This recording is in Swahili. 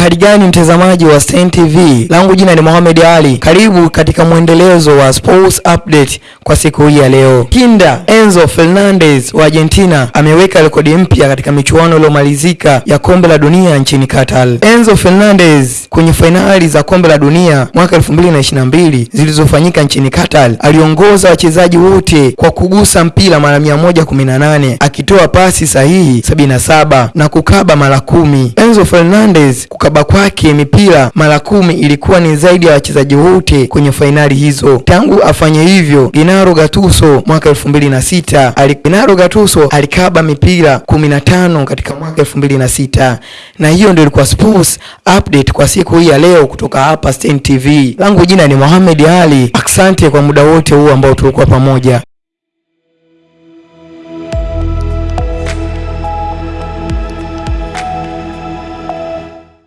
Uhali gani mtazamaji wa Stein TV, langu jina ni Mohamed Ali. Karibu katika mwendelezo wa sports update kwa siku hii ya leo. Kinda Enzo Fernandez wa Argentina ameweka rekodi mpya katika michuano iliyomalizika ya kombe la dunia nchini Qatar. Enzo Fernandez kwenye fainali za kombe la dunia mwaka 2022 zilizofanyika nchini Qatar aliongoza wachezaji wote kwa kugusa mpira mara 118 akitoa pasi sahihi 77 na kukaba mara kumi. Enzo Fernandez kukaba kwake mipira mara kumi ilikuwa ni zaidi ya wachezaji wote kwenye fainali hizo. Tangu afanye hivyo, Gennaro Gattuso mwaka 2006 ali Gennaro Gattuso alikaba mipira 15 katika mwaka 2006. Na hiyo ndio ilikuwa sports update kwa siku hii ya leo kutoka hapa Stein TV. Langu jina ni Mohamed Ali. aksante kwa muda wote huu ambao tulikuwa pamoja.